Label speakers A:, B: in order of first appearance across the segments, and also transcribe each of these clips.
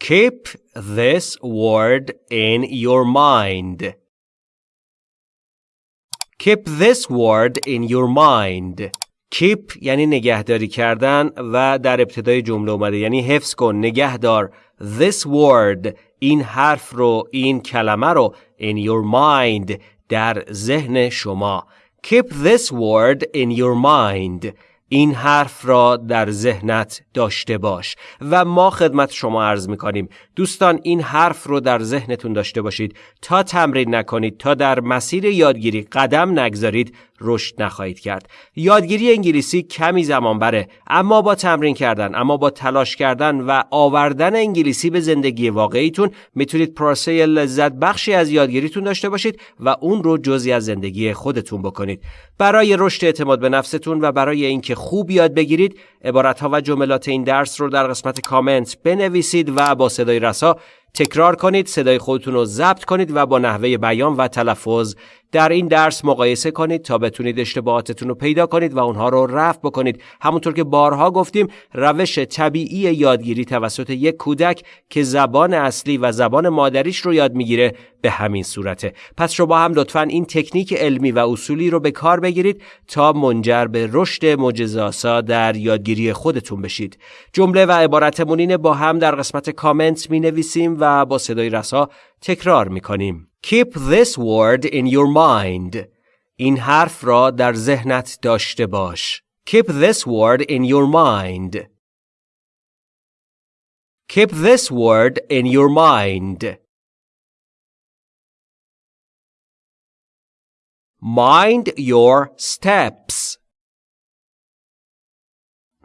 A: Keep this word in your mind. Keep this word in your mind. Keep یعنی نگهداری کردن و در ابتدای جمله اومده یعنی حفظ کن نگهدار this word این حرف رو این کلمه رو in your mind در ذهن شما Keep this word in your mind این حرف را در ذهنت داشته باش و ما خدمت شما عرض می کنیم دوستان این حرف رو در ذهنتون داشته باشید. تا تمرین نکنید تا در مسیر یادگیری قدم نگذارید رشد نخواهید کرد. یادگیری انگلیسی کمی زمان بره اما با تمرین کردن اما با تلاش کردن و آوردن انگلیسی به زندگی واقعیتون می‌تونید پروسه لذت بخشی از یادگیریتون داشته باشید و اون رو جزی از زندگی خودتون بکنید. برای رشد اعتماد به نفستون و برای اینکه خوب یاد بگیرید عبارت ها و جملات این درس رو در قسمت کامنت بنویسید و با صدای رسا تکرار کنید صدای خودتون رو ضبط کنید و با نحوه بیان و تلفظ در این درس مقایسه کنید تا بتونید اشتباهاتتون رو پیدا کنید و اونها رو رفع بکنید. همونطور که بارها گفتیم روش طبیعی یادگیری توسط یک کودک که زبان اصلی و زبان مادریش رو یاد می‌گیره به همین صورته. پس شما هم لطفا این تکنیک علمی و اصولی رو به کار بگیرید تا منجر به رشد معجزه‌آسا در یادگیری خودتون بشید. جمله و عبارتمون با هم در قسمت کامنت می نویسیم و با صدای رسا تکرار می کنیم Keep this word in your mind. این حرف را در ذهنت داشته باش. Keep this word in your mind. Keep this word in your mind. Mind your steps.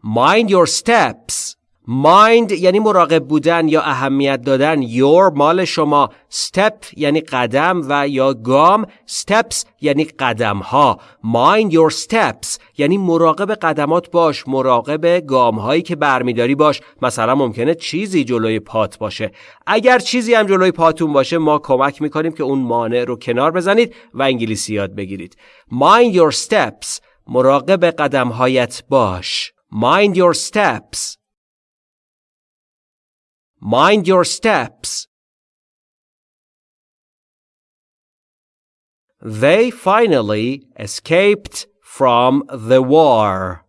A: Mind your steps. Mind یعنی مراقب بودن یا اهمیت دادن. Your مال شما. Step یعنی قدم و یا گام. Steps یعنی قدم ها mind your steps یعنی مراقب قدمات باش. مراقب گام هایی که برمیداری باش. مثلا ممکنه چیزی جلوی پات باشه. اگر چیزی هم جلوی پاتون باشه ما کمک می‌کنیم که اون مانع رو کنار بزنید و انگلیسی یاد بگیرید. Mind your steps. مراقب قدم هایت باش. Mind your steps. Mind your steps. They finally escaped from the war.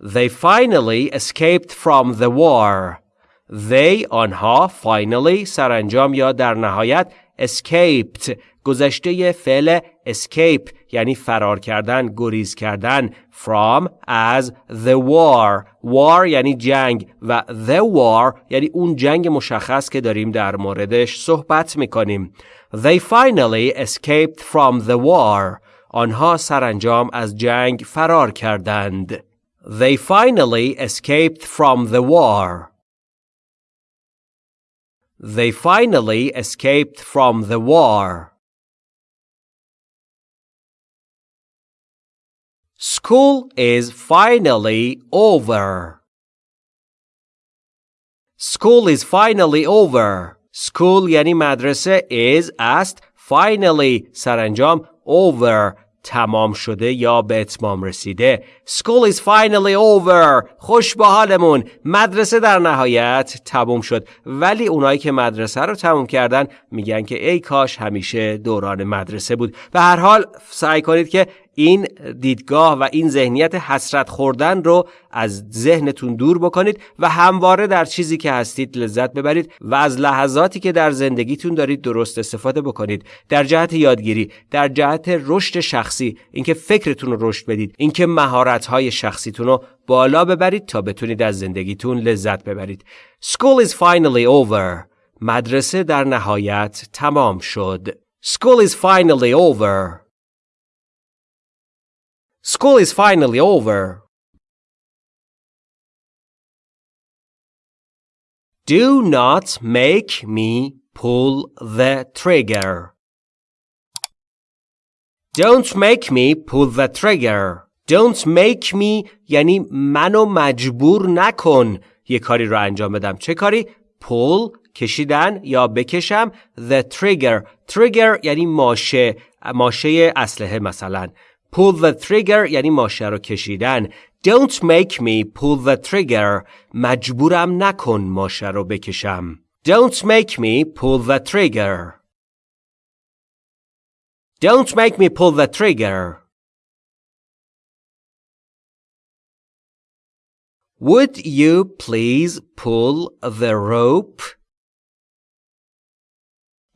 A: They finally escaped from the war. They آنها finally سرانجام یا در نهایت escaped گذشته فعل escape یعنی فرار کردن گریز کردن from از the war. War یعنی جنگ و the war یعنی اون جنگ مشخص که داریم در موردش صحبت می‌کنیم. They finally escaped from the war. آنها سرانجام از جنگ فرار کردند. They finally escaped from the war. they finally escaped from the war School is finally over. School is finally over. School یعنی مدرسه is است finally سرانجام over تمام شده یا به اتمام رسیده. School is finally over. خوش به حالمون مدرسه در نهایت تموم شد. ولی اونایی که مدرسه رو تموم کردن میگن که ای کاش همیشه دوران مدرسه بود. به هر حال سعی کنید که این دیدگاه و این ذهنیت حسرت خوردن رو از ذهنتون دور بکنید و همواره در چیزی که هستید لذت ببرید و از لحظاتی که در زندگیتون دارید درست استفاده بکنید. در جهت یادگیری در جهت رشد شخصی اینکه فکرتون رو رشد بدید اینکه مهارت‌های شخصیتون رو بالا ببرید تا بتونید از زندگیتون لذت ببرید. School is finally over. مدرسه در نهایت تمام شد. School is finally over. School is finally over. Do not make me pull the trigger. Don't make me pull the trigger. Don't make me یعنی منو مجبور نکن یه کاری رو انجام بدم. چه کاری؟ pull کشیدن یا بکشم the trigger. trigger یعنی ماشه ماشه اسلحه مثلا pull the trigger یعنی ماشه رو کشیدن don't make me pull the trigger مجبورم نکن ماشه رو بکشم don't make me pull the trigger don't make me pull the trigger Would you please pull the rope?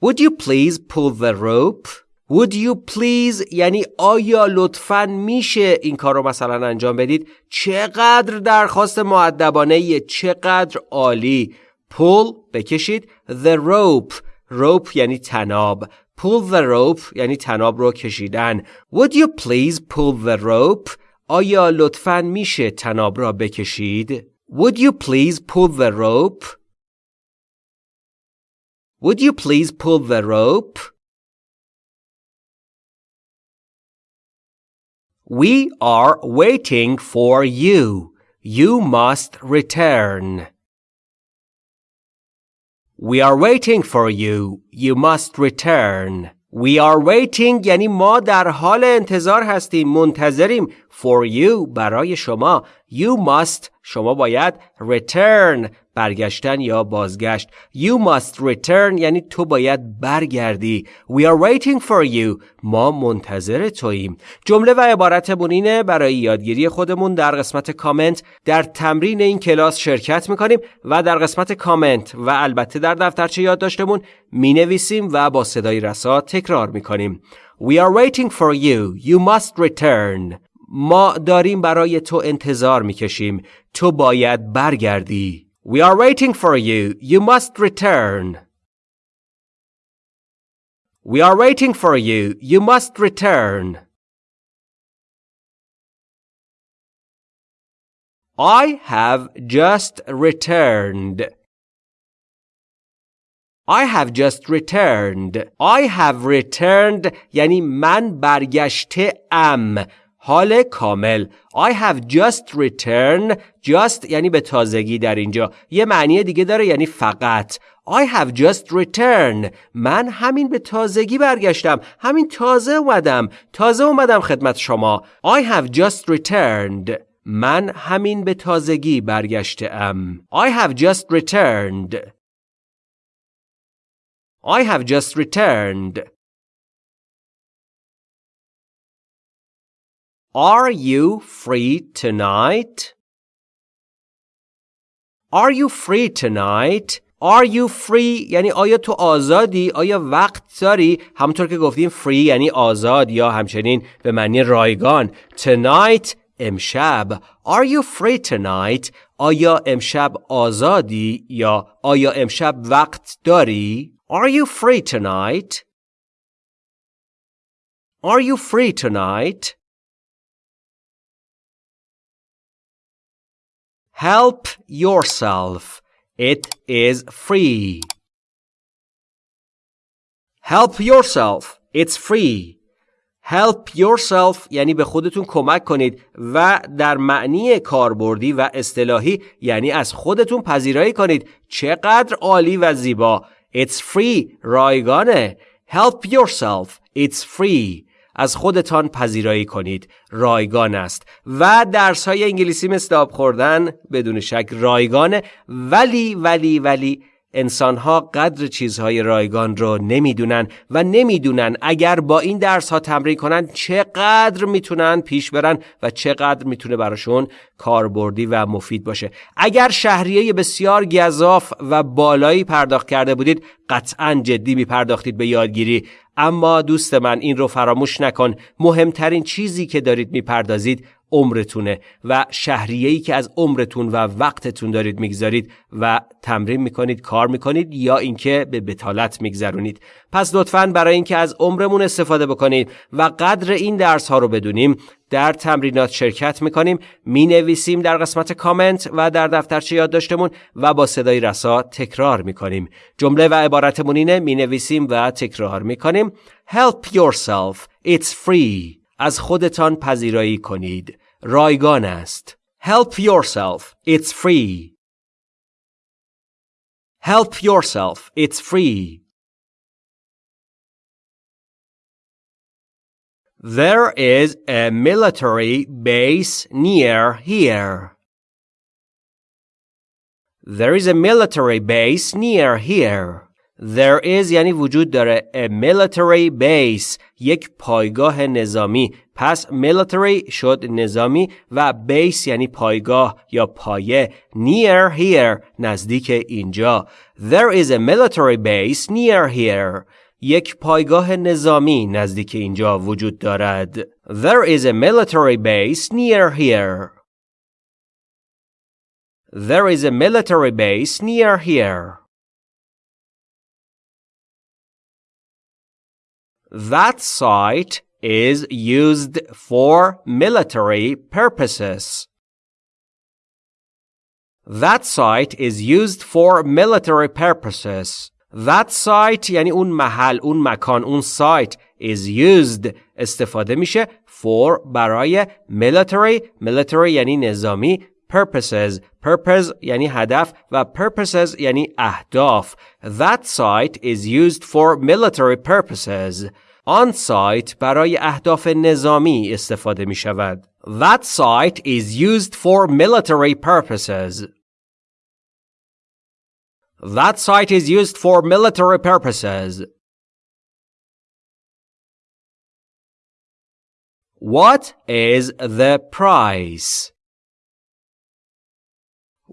A: Would you please pull the rope? Would you please یعنی آیا لطفا میشه این کار رو مثلا انجام بدید چقدر درخواست معدبانه چقدر عالی pull بکشید the rope rope یعنی تناب pull the rope یعنی تناب رو کشیدن Would you please pull the rope آیا لطفا میشه تناب را بکشید Would you please pull the rope Would you please pull the rope We are waiting for you. You must return. We are waiting for you. You must return. We are waiting یعنی ما در حال انتظار هستیم منتظریم for you برای شما. You must شما باید return برگشتن یا بازگشت. You must return یعنی تو باید برگردی. We are waiting for you. ما منتظر توییم. جمله و عبارتمون اینه برای یادگیری خودمون در قسمت کامنت در تمرین این کلاس شرکت می‌کنیم و در قسمت کامنت و البته در دفترچه یادداشتمون می‌نویسیم و با صدای رسا تکرار می‌کنیم. We are waiting for you. You must return. ما داریم برای تو انتظار می‌کشیم. تو باید برگردی. We are waiting for you. You must return. We are waiting for you. You must return. I have just returned. I have just returned. I have returned یعنی من برگشته ام. حال کامل. I have just returned. Just یعنی به تازگی در اینجا. یه معنی دیگه داره یعنی فقط. I have just returned. من همین به تازگی برگشتم. همین تازه اومدم. تازه اومدم خدمت شما. I have just returned. من همین به تازگی برگشته ام I have just returned. I have just returned. Are you free tonight? Are you free tonight? Are you free یعنی آیا تو آزادی؟ آیا وقت داری؟ همونطور که گفتیم free یعنی آزاد یا همچنین به معنی رایگان. Tonight امشب. Are you free tonight? آیا امشب آزادی یا آیا امشب وقت داری؟ Are you free tonight? Are you free tonight? Help yourself. It is free. Help yourself. It's free. Help yourself یعنی به خودتون کمک کنید و در معنی کاربردی و اصطلاحی یعنی از خودتون پذیرایی کنید چقدر عالی و زیبا It's free رایگانه Help yourself It's free از خودتان پذیرایی کنید. رایگان است. و درس های انگلیسی مثل آب خوردن بدون شک رایگانه. ولی ولی ولی انسان ها قدر چیزهای رایگان رو نمی‌دونن و نمی‌دونن اگر با این درس ها تمرین کنن چقدر می‌تونن پیش برن و چقدر می‌تونه براشون کاربردی و مفید باشه. اگر شهریه بسیار گذاف و بالایی پرداخت کرده بودید قطعا جدی می پرداختید به یادگیری. اما دوست من این رو فراموش نکن. مهمترین چیزی که دارید می‌پردازید عمرتونه و شهریه‌ای که از عمرتون و وقتتون دارید می‌گذارید و تمرین می‌کنید کار می‌کنید یا اینکه به بتالت میگذرونید. پس لطفا برای اینکه از عمرمون استفاده بکنید و قدر این درس ها رو بدونیم در تمرینات شرکت می‌کنیم می نویسیم در قسمت کامنت و در دفترچه یادداشتمون و با صدای رسا تکرار می‌کنیم. جمله و عبارتمون اینه می نویسیم و تکرار می‌کنیم. Help yourself. It's free. از خودتان پذیرایی کنید. رایگان است Help yourself It's free Help yourself It's free There is a military base near here. There is a military base near here. There is یعنی وجود داره a military base یک پایگاه نظامی پس military شد نظامی و base یعنی پایگاه یا پایه near here نزدیک اینجا There is a military base near here یک پایگاه نظامی نزدیک اینجا وجود دارد There is a military base near here There is a military base near here That site is used for military purposes. That site is used for military purposes. That site یعنی اون محل، اون مکان، اون site is used استفاده میشه for برای military military یعنی نظامی purposes purpose یعنی هدف و purposes یعنی اهداف That site is used for military purposes آن سایت برای اهداف نظامی استفاده می شود. That site is used for military purposes. That site is used for military purposes. What is the price?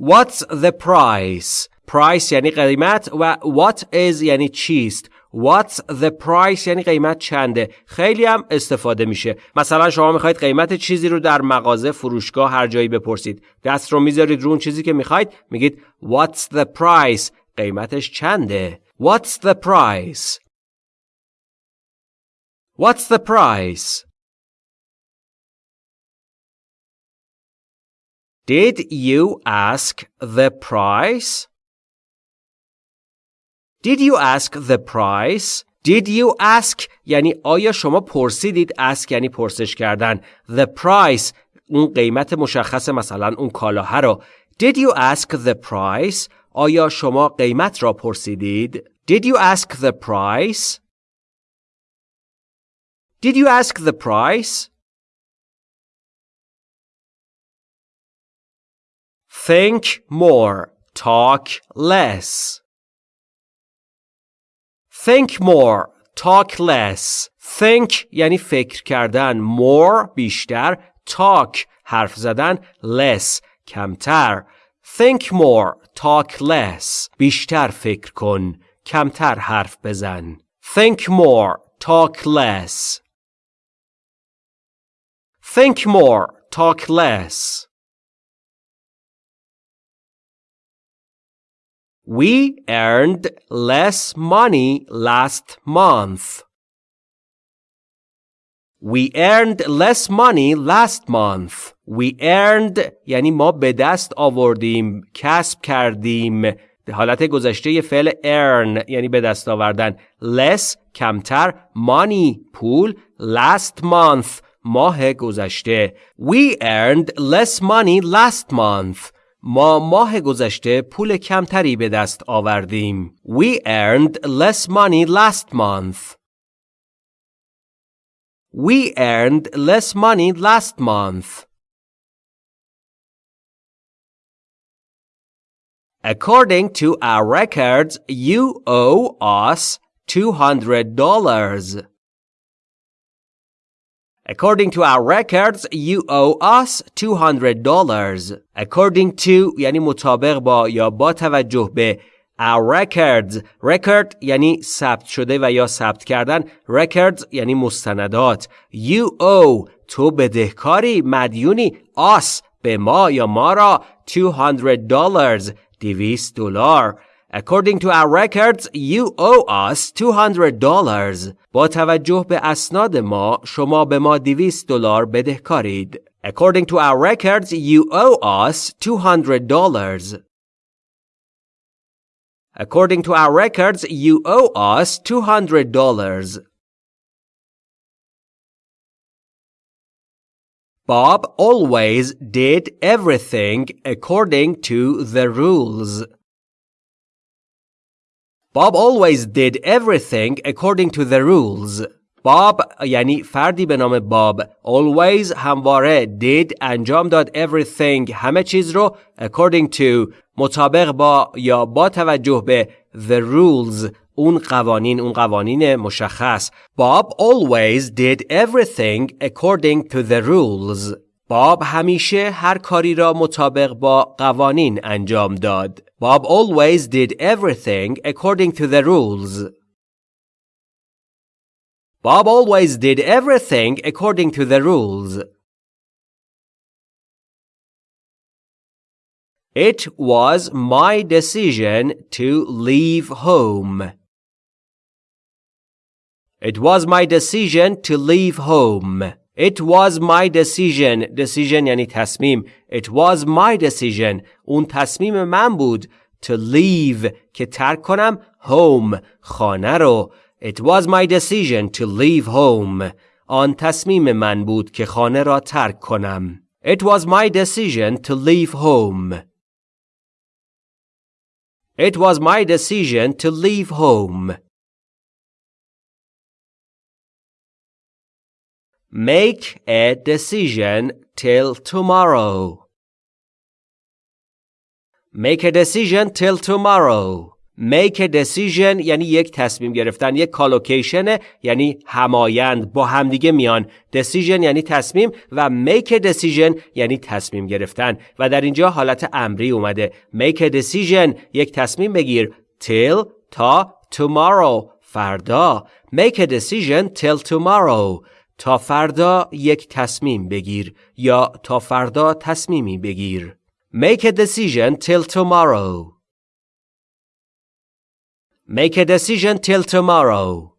A: What's the price? Price یعنی قیمت و what is یعنی چیست. What's the price یعنی قیمت چنده؟ خیلی هم استفاده میشه. مثلا شما می‌خواید قیمت چیزی رو در مغازه فروشگاه هر جایی بپرسید. دست رو می‌ذارید رو اون چیزی که می‌خواید میگید What's the price قیمتش چنده؟ What's the price? What's the price? Did you ask the price? Did you ask the price? Did you ask یعنی آیا شما پرسیدید ask یعنی پرسش کردن the price اون قیمت مشخص مثلا اون کالاها رو Did you ask the price آیا شما قیمت را پرسیدید Did you ask the price Did you ask the price Think more talk less Think more. Talk less. Think یعنی فکر کردن. More بیشتر. Talk حرف زدن. Less کمتر. Think more. Talk less. بیشتر فکر کن. کمتر حرف بزن. Think more. Talk less. Think more. Talk less. We earned less money last month. We earned less money last month. We earned یعنی ما به دست آوردیم، کسب کردیم. حالت گذشته فعل earn یعنی به دست آوردن. less کمتر money پول last month ماه گذشته. We earned less money last month. ما ماه گذشته پول کمتری به دست آوردیم. We earned less money last month. We earned less money last month. According to our records, you owe us $200. According to our records, you owe us $200. According to یعنی مطابق با یا با توجه به our records record یعنی ثبت شده و یا ثبت کردن records یعنی مستندات you owe تو بدهکاری مدیونی us به ما یا ما را 200 dollars 200 دلار According to our records, you owe us $200. با توجه به اسناد ما، شما به ما 200 دلار بدهکارید. According to our records, you owe us $200. According to our records, you owe us $200. Bob always did everything according to the rules. Bob always did everything according to the rules. باب یعنی فردی به نام باب always همواره did انجام داد everything همه چیز رو according to مطابق با یا با توجه به the rules اون قوانین اون قوانین مشخص Bob always did everything according to the rules باب همیشه هر کاری را مطابق با قوانین انجام داد Bob always did everything according to the rules Bob always did everything according to the rules. It was my decision to leave home. It was my decision to leave home. It was my decision. Decision یعنی تصمیم. It was my decision. اون تصمیم من بود to leave که ترک کنم home خانه رو It was my decision to leave home. آن تصمیم من بود که خانه را ترک کنم. It was my decision to leave home. It was my decision to leave home. Make a decision till tomorrow. Make a decision till tomorrow. make a decision یعنی یک تصمیم گرفتن یک کالوکیشن یعنی همایند با همدیگه میان decision یعنی تصمیم و make a decision یعنی تصمیم گرفتن و در اینجا حالت امری اومده make a decision یک تصمیم بگیر till تا tomorrow فردا make a decision till tomorrow تا فردا یک تصمیم بگیر یا تا فردا تصمیمی بگیر make a decision till tomorrow Make a decision till tomorrow.